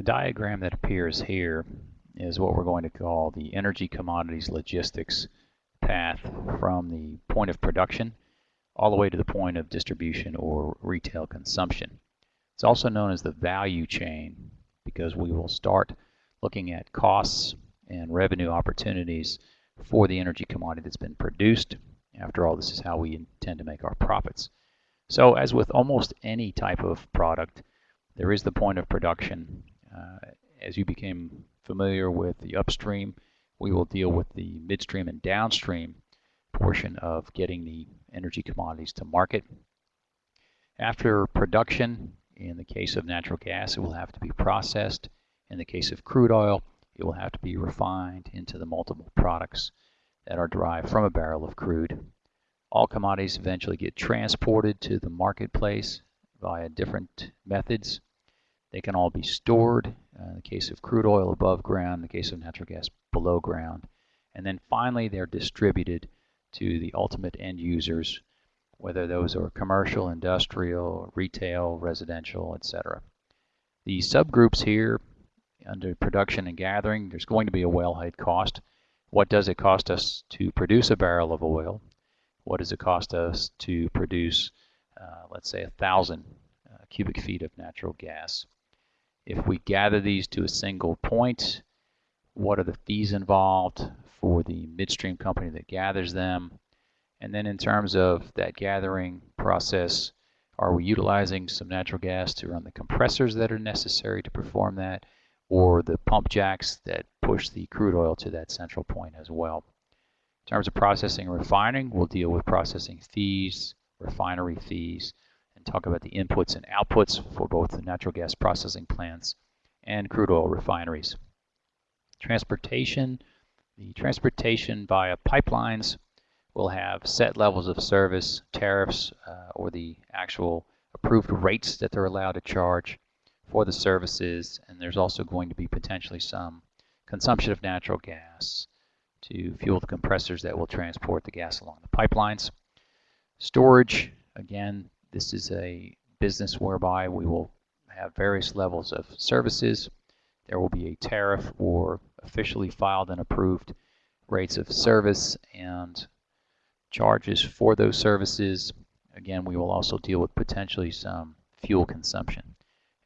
The diagram that appears here is what we're going to call the energy commodities logistics path from the point of production all the way to the point of distribution or retail consumption. It's also known as the value chain because we will start looking at costs and revenue opportunities for the energy commodity that's been produced. After all, this is how we intend to make our profits. So as with almost any type of product, there is the point of production. Uh, as you became familiar with the upstream, we will deal with the midstream and downstream portion of getting the energy commodities to market. After production, in the case of natural gas, it will have to be processed. In the case of crude oil, it will have to be refined into the multiple products that are derived from a barrel of crude. All commodities eventually get transported to the marketplace via different methods. They can all be stored, uh, in the case of crude oil above ground, in the case of natural gas below ground. And then finally they're distributed to the ultimate end users, whether those are commercial, industrial, retail, residential, etc. The subgroups here under production and gathering, there's going to be a wellhead cost. What does it cost us to produce a barrel of oil? What does it cost us to produce, uh, let's say, a thousand uh, cubic feet of natural gas? If we gather these to a single point, what are the fees involved for the midstream company that gathers them? And then in terms of that gathering process, are we utilizing some natural gas to run the compressors that are necessary to perform that, or the pump jacks that push the crude oil to that central point as well? In terms of processing and refining, we'll deal with processing fees, refinery fees, and talk about the inputs and outputs for both the natural gas processing plants and crude oil refineries. Transportation, the transportation via pipelines will have set levels of service, tariffs, uh, or the actual approved rates that they're allowed to charge for the services, and there's also going to be potentially some consumption of natural gas to fuel the compressors that will transport the gas along the pipelines. Storage, again, this is a business whereby we will have various levels of services. There will be a tariff or officially filed and approved rates of service and charges for those services. Again, we will also deal with potentially some fuel consumption.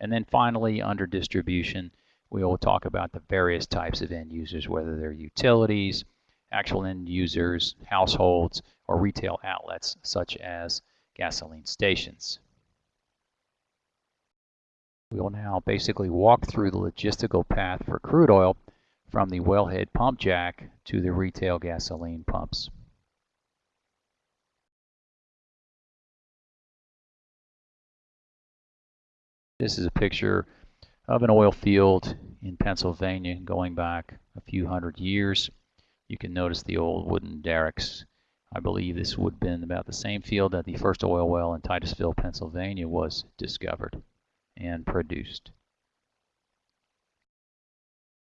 And then finally, under distribution, we will talk about the various types of end users, whether they're utilities, actual end users, households, or retail outlets, such as gasoline stations. We will now basically walk through the logistical path for crude oil from the wellhead pump jack to the retail gasoline pumps. This is a picture of an oil field in Pennsylvania going back a few hundred years. You can notice the old wooden derricks I believe this would have been about the same field that the first oil well in Titusville, Pennsylvania was discovered and produced.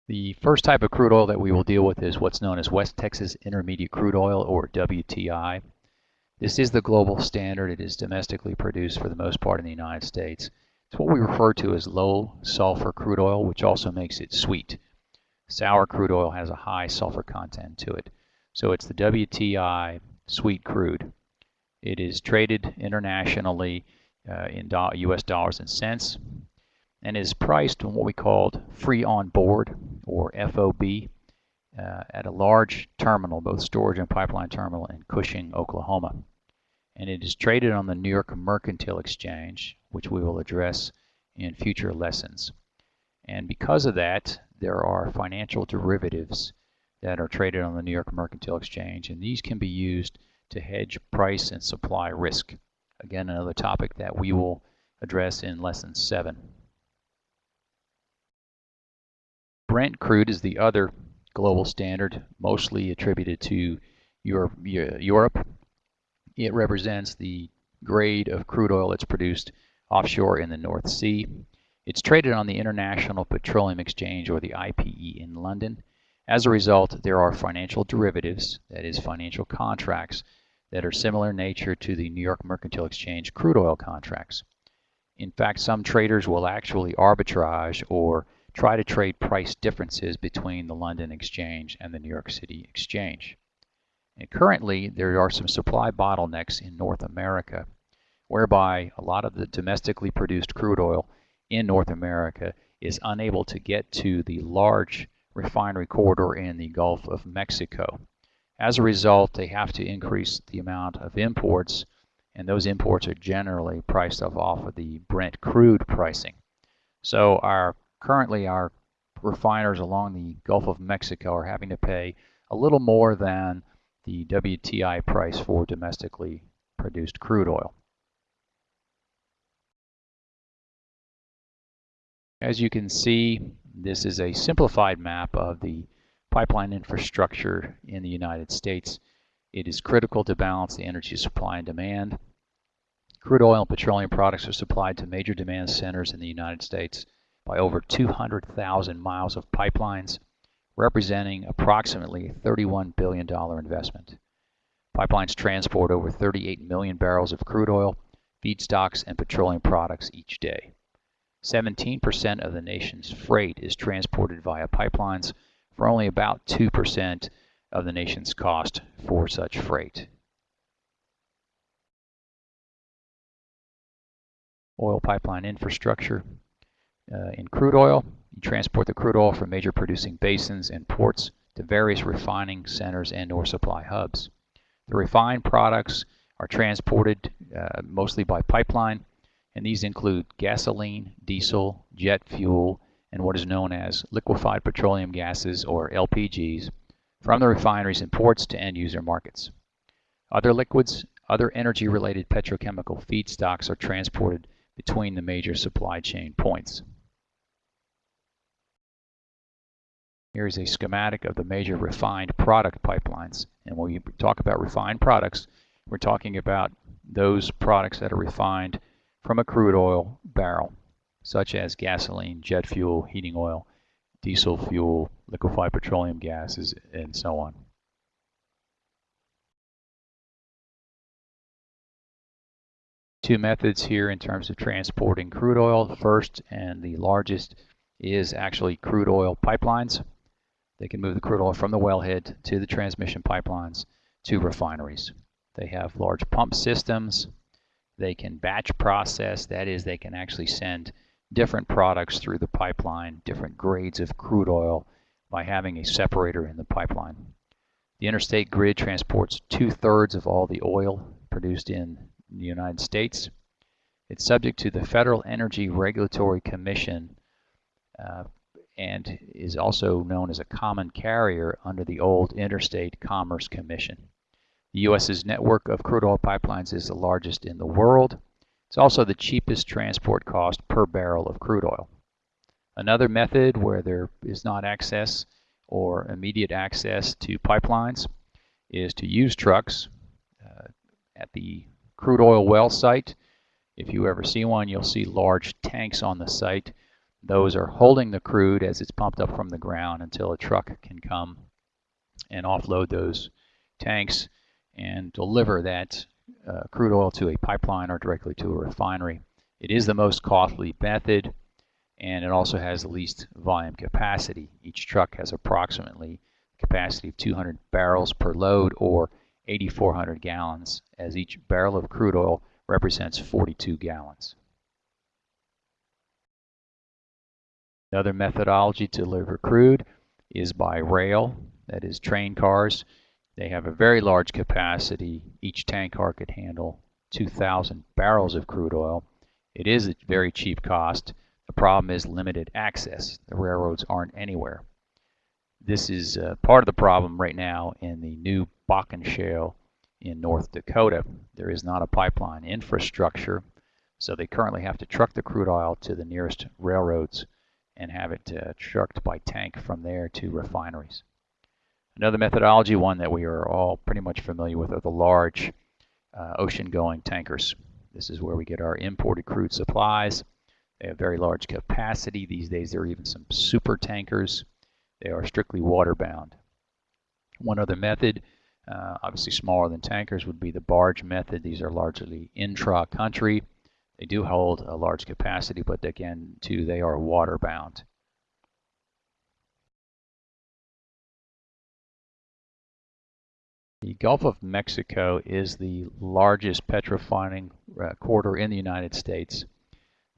The first type of crude oil that we will deal with is what's known as West Texas Intermediate Crude Oil, or WTI. This is the global standard. It is domestically produced for the most part in the United States. It's what we refer to as low sulfur crude oil, which also makes it sweet. Sour crude oil has a high sulfur content to it. So it's the WTI sweet crude. It is traded internationally uh, in do US dollars and cents and is priced on what we called free on board or FOB uh, at a large terminal, both storage and pipeline terminal in Cushing, Oklahoma. And it is traded on the New York Mercantile Exchange, which we will address in future lessons. And because of that, there are financial derivatives that are traded on the New York Mercantile Exchange, and these can be used to hedge price and supply risk. Again, another topic that we will address in lesson 7. Brent crude is the other global standard, mostly attributed to Europe. It represents the grade of crude oil that's produced offshore in the North Sea. It's traded on the International Petroleum Exchange, or the IPE, in London. As a result, there are financial derivatives, that is financial contracts, that are similar in nature to the New York Mercantile Exchange crude oil contracts. In fact, some traders will actually arbitrage or try to trade price differences between the London Exchange and the New York City Exchange. And currently, there are some supply bottlenecks in North America, whereby a lot of the domestically produced crude oil in North America is unable to get to the large refinery corridor in the Gulf of Mexico. As a result, they have to increase the amount of imports, and those imports are generally priced off, off of the Brent crude pricing. So our currently our refiners along the Gulf of Mexico are having to pay a little more than the WTI price for domestically produced crude oil. As you can see, this is a simplified map of the pipeline infrastructure in the United States. It is critical to balance the energy supply and demand. Crude oil and petroleum products are supplied to major demand centers in the United States by over 200,000 miles of pipelines, representing approximately $31 billion investment. Pipelines transport over 38 million barrels of crude oil, feedstocks, and petroleum products each day. 17% of the nation's freight is transported via pipelines for only about 2% of the nation's cost for such freight. Oil pipeline infrastructure. Uh, in crude oil, you transport the crude oil from major producing basins and ports to various refining centers and or supply hubs. The refined products are transported uh, mostly by pipeline, and these include gasoline, diesel, jet fuel, and what is known as liquefied petroleum gases, or LPGs, from the refineries and ports to end user markets. Other liquids, other energy-related petrochemical feedstocks are transported between the major supply chain points. Here is a schematic of the major refined product pipelines. And when we talk about refined products, we're talking about those products that are refined from a crude oil barrel, such as gasoline, jet fuel, heating oil, diesel fuel, liquefied petroleum gases, and so on. Two methods here in terms of transporting crude oil. First and the largest is actually crude oil pipelines. They can move the crude oil from the wellhead to the transmission pipelines to refineries. They have large pump systems. They can batch process, that is, they can actually send different products through the pipeline, different grades of crude oil, by having a separator in the pipeline. The interstate grid transports two-thirds of all the oil produced in the United States. It's subject to the Federal Energy Regulatory Commission uh, and is also known as a common carrier under the old Interstate Commerce Commission. The U.S.'s network of crude oil pipelines is the largest in the world. It's also the cheapest transport cost per barrel of crude oil. Another method where there is not access or immediate access to pipelines is to use trucks uh, at the crude oil well site. If you ever see one, you'll see large tanks on the site those are holding the crude as it's pumped up from the ground until a truck can come and offload those tanks and deliver that uh, crude oil to a pipeline or directly to a refinery. It is the most costly method and it also has the least volume capacity. Each truck has approximately capacity of 200 barrels per load or 8,400 gallons as each barrel of crude oil represents 42 gallons. Another methodology to deliver crude is by rail, that is train cars. They have a very large capacity. Each tank car could handle 2,000 barrels of crude oil. It is a very cheap cost. The problem is limited access. The railroads aren't anywhere. This is uh, part of the problem right now in the new Bakken Shale in North Dakota. There is not a pipeline infrastructure, so they currently have to truck the crude oil to the nearest railroads and have it uh, trucked by tank from there to refineries. Another methodology, one that we are all pretty much familiar with, are the large uh, ocean-going tankers. This is where we get our imported crude supplies. They have very large capacity. These days there are even some super tankers. They are strictly water-bound. One other method, uh, obviously smaller than tankers, would be the barge method. These are largely intra-country. They do hold a large capacity, but again, too, they are water The Gulf of Mexico is the largest petrorefining uh, corridor in the United States.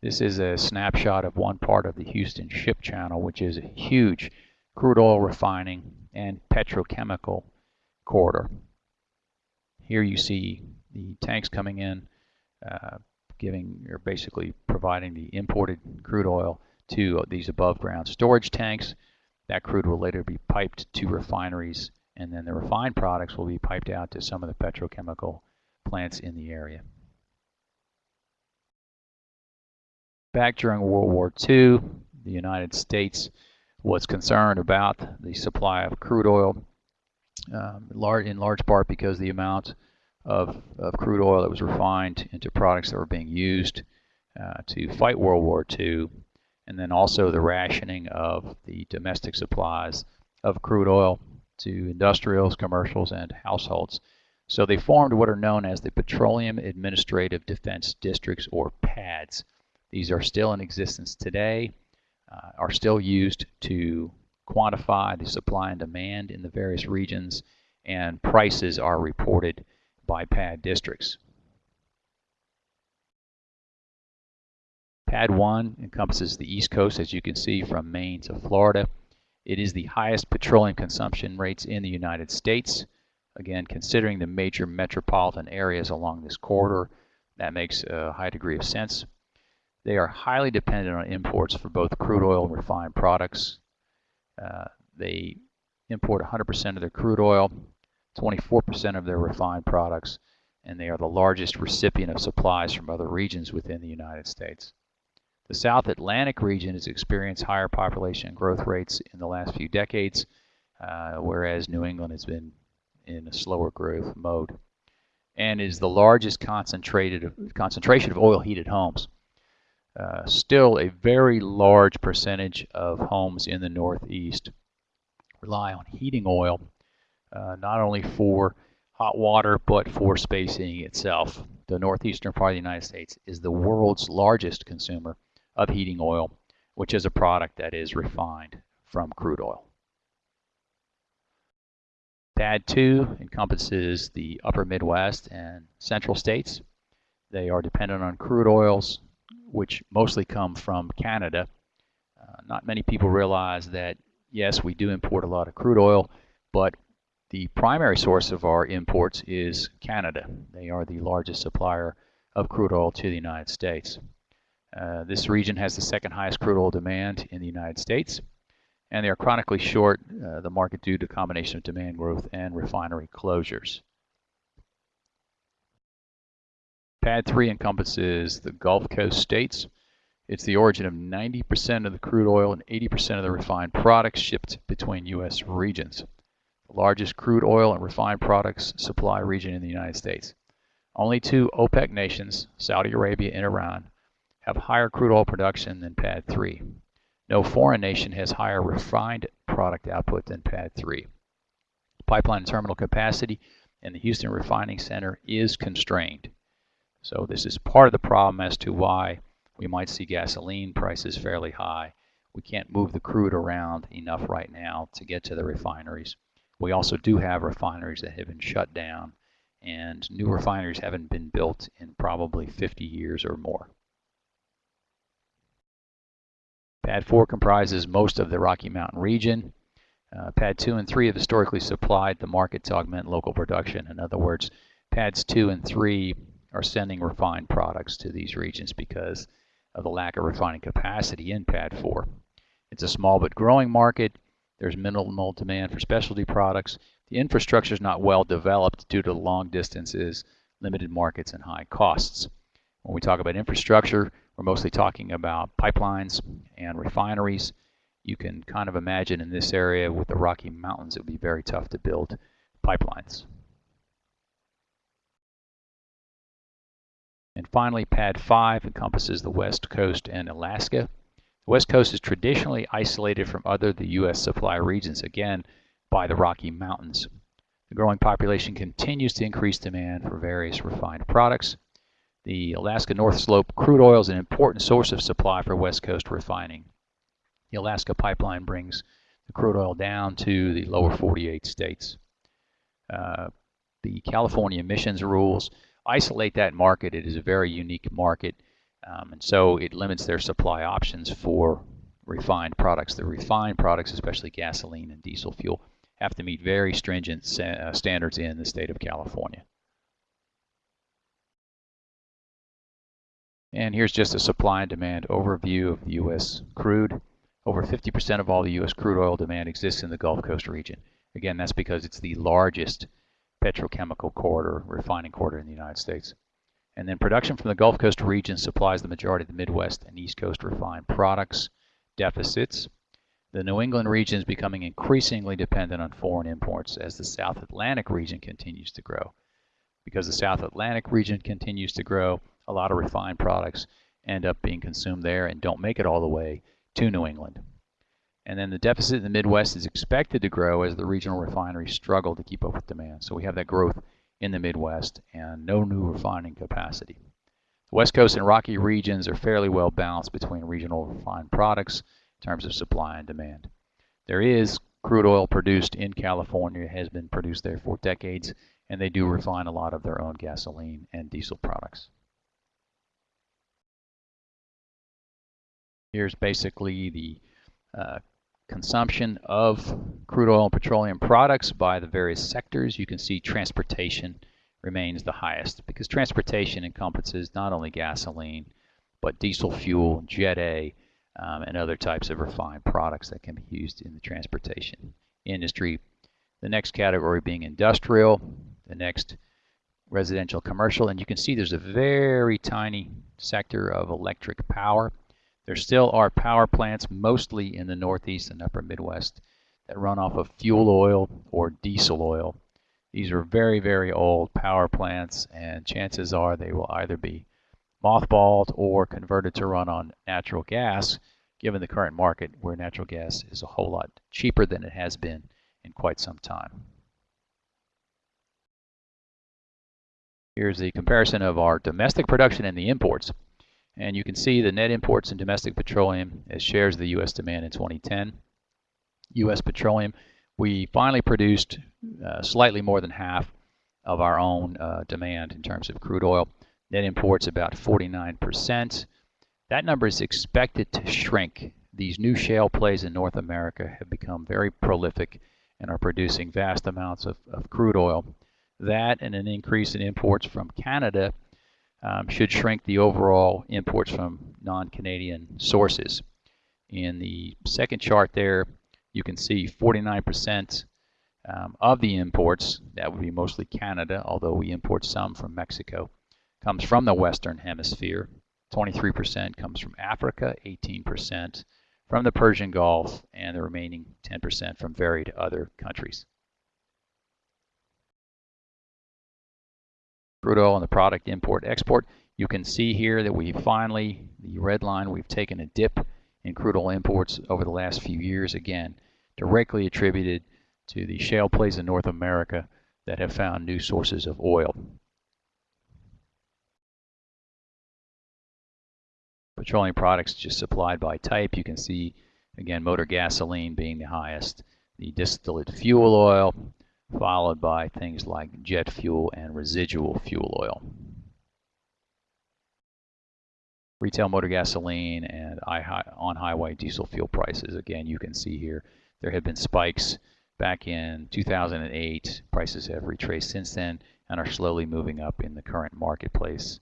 This is a snapshot of one part of the Houston Ship Channel, which is a huge crude oil refining and petrochemical corridor. Here you see the tanks coming in, uh, giving or basically providing the imported crude oil to these above ground storage tanks. That crude will later be piped to refineries and then the refined products will be piped out to some of the petrochemical plants in the area. Back during World War II, the United States was concerned about the supply of crude oil, um, in large part because the amount of, of, crude oil that was refined into products that were being used uh, to fight World War II, and then also the rationing of the domestic supplies of crude oil to industrials, commercials, and households. So they formed what are known as the Petroleum Administrative Defense Districts, or PADs. These are still in existence today, uh, are still used to quantify the supply and demand in the various regions, and prices are reported by PAD districts. PAD 1 encompasses the East Coast, as you can see, from Maine to Florida. It is the highest petroleum consumption rates in the United States. Again, considering the major metropolitan areas along this corridor, that makes a high degree of sense. They are highly dependent on imports for both crude oil and refined products. Uh, they import 100% of their crude oil, 24% of their refined products, and they are the largest recipient of supplies from other regions within the United States. The South Atlantic region has experienced higher population growth rates in the last few decades, uh, whereas New England has been in a slower growth mode and is the largest concentrated concentration of oil-heated homes. Uh, still, a very large percentage of homes in the Northeast rely on heating oil, uh, not only for hot water, but for space heating itself. The northeastern part of the United States is the world's largest consumer of heating oil, which is a product that is refined from crude oil. PAD 2 encompasses the upper Midwest and central states. They are dependent on crude oils, which mostly come from Canada. Uh, not many people realize that, yes, we do import a lot of crude oil, but the primary source of our imports is Canada. They are the largest supplier of crude oil to the United States. Uh, this region has the second highest crude oil demand in the United States, and they are chronically short uh, the market due to a combination of demand growth and refinery closures. PAD 3 encompasses the Gulf Coast states. It's the origin of 90% of the crude oil and 80% of the refined products shipped between U.S. regions. The largest crude oil and refined products supply region in the United States. Only two OPEC nations, Saudi Arabia and Iran, have higher crude oil production than PAD 3. No foreign nation has higher refined product output than PAD 3. Pipeline terminal capacity in the Houston Refining Center is constrained. So this is part of the problem as to why we might see gasoline prices fairly high. We can't move the crude around enough right now to get to the refineries. We also do have refineries that have been shut down and new refineries haven't been built in probably 50 years or more. PAD 4 comprises most of the Rocky Mountain region. Uh, PAD 2 and 3 have historically supplied the market to augment local production. In other words, PADs 2 and 3 are sending refined products to these regions because of the lack of refining capacity in PAD 4. It's a small but growing market. There's minimal demand for specialty products. The infrastructure is not well developed due to long distances, limited markets, and high costs. When we talk about infrastructure, we're mostly talking about pipelines and refineries. You can kind of imagine in this area with the Rocky Mountains, it would be very tough to build pipelines. And finally, PAD 5 encompasses the West Coast and Alaska. The West Coast is traditionally isolated from other the U.S. supply regions, again, by the Rocky Mountains. The growing population continues to increase demand for various refined products. The Alaska North Slope crude oil is an important source of supply for West Coast refining. The Alaska pipeline brings the crude oil down to the lower 48 states. Uh, the California emissions rules, isolate that market. It is a very unique market, um, and so it limits their supply options for refined products. The refined products, especially gasoline and diesel fuel, have to meet very stringent uh, standards in the state of California. And here's just a supply and demand overview of the U.S. crude. Over 50% of all the U.S. crude oil demand exists in the Gulf Coast region. Again, that's because it's the largest petrochemical corridor, refining corridor in the United States. And then production from the Gulf Coast region supplies the majority of the Midwest and East Coast refined products deficits. The New England region is becoming increasingly dependent on foreign imports as the South Atlantic region continues to grow. Because the South Atlantic region continues to grow, a lot of refined products end up being consumed there and don't make it all the way to New England. And then the deficit in the Midwest is expected to grow as the regional refineries struggle to keep up with demand. So we have that growth in the Midwest and no new refining capacity. The West Coast and Rocky regions are fairly well balanced between regional refined products in terms of supply and demand. There is crude oil produced in California, has been produced there for decades, and they do refine a lot of their own gasoline and diesel products. Here's basically the uh, consumption of crude oil and petroleum products by the various sectors. You can see transportation remains the highest because transportation encompasses not only gasoline, but diesel fuel, Jet A, um, and other types of refined products that can be used in the transportation industry. The next category being industrial, the next residential commercial, and you can see there's a very tiny sector of electric power. There still are power plants, mostly in the Northeast and Upper Midwest, that run off of fuel oil or diesel oil. These are very, very old power plants, and chances are they will either be mothballed or converted to run on natural gas, given the current market where natural gas is a whole lot cheaper than it has been in quite some time. Here's the comparison of our domestic production and the imports. And you can see the net imports in domestic petroleum as shares of the U.S. demand in 2010. U.S. petroleum, we finally produced uh, slightly more than half of our own uh, demand in terms of crude oil. Net imports about 49%. That number is expected to shrink. These new shale plays in North America have become very prolific and are producing vast amounts of, of crude oil. That and an increase in imports from Canada um, should shrink the overall imports from non-Canadian sources. In the second chart there, you can see 49% um, of the imports, that would be mostly Canada, although we import some from Mexico, comes from the Western Hemisphere. 23% comes from Africa, 18% from the Persian Gulf, and the remaining 10% from varied other countries. Crude oil and the product import export. You can see here that we finally, the red line, we've taken a dip in crude oil imports over the last few years, again, directly attributed to the shale plays in North America that have found new sources of oil. Petroleum products just supplied by type. You can see, again, motor gasoline being the highest. The distillate fuel oil, followed by things like jet fuel and residual fuel oil. Retail motor gasoline and on-highway diesel fuel prices, again, you can see here, there have been spikes back in 2008. Prices have retraced since then and are slowly moving up in the current marketplace.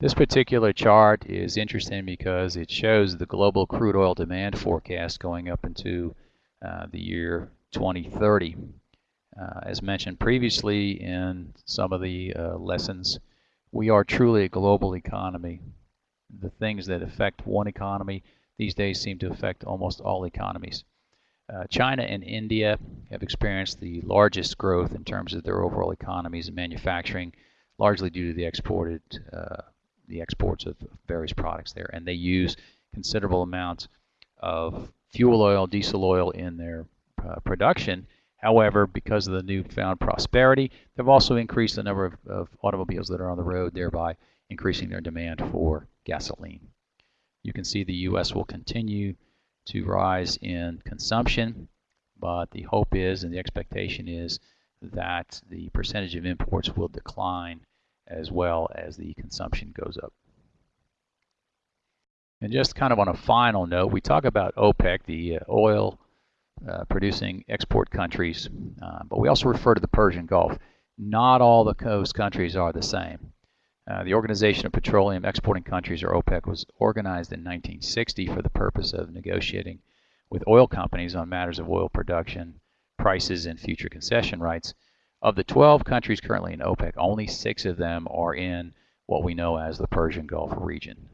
This particular chart is interesting because it shows the global crude oil demand forecast going up into the year 2030. Uh, as mentioned previously in some of the uh, lessons, we are truly a global economy. The things that affect one economy these days seem to affect almost all economies. Uh, China and India have experienced the largest growth in terms of their overall economies and manufacturing, largely due to the exported uh, the exports of various products there, and they use considerable amounts of fuel oil, diesel oil in their uh, production. However, because of the newfound prosperity, they've also increased the number of, of automobiles that are on the road, thereby increasing their demand for gasoline. You can see the U.S. will continue to rise in consumption, but the hope is and the expectation is that the percentage of imports will decline as well as the consumption goes up. And just kind of on a final note, we talk about OPEC, the uh, oil uh, producing export countries, uh, but we also refer to the Persian Gulf. Not all the coast countries are the same. Uh, the Organization of Petroleum Exporting Countries, or OPEC, was organized in 1960 for the purpose of negotiating with oil companies on matters of oil production, prices, and future concession rights. Of the 12 countries currently in OPEC, only six of them are in what we know as the Persian Gulf region.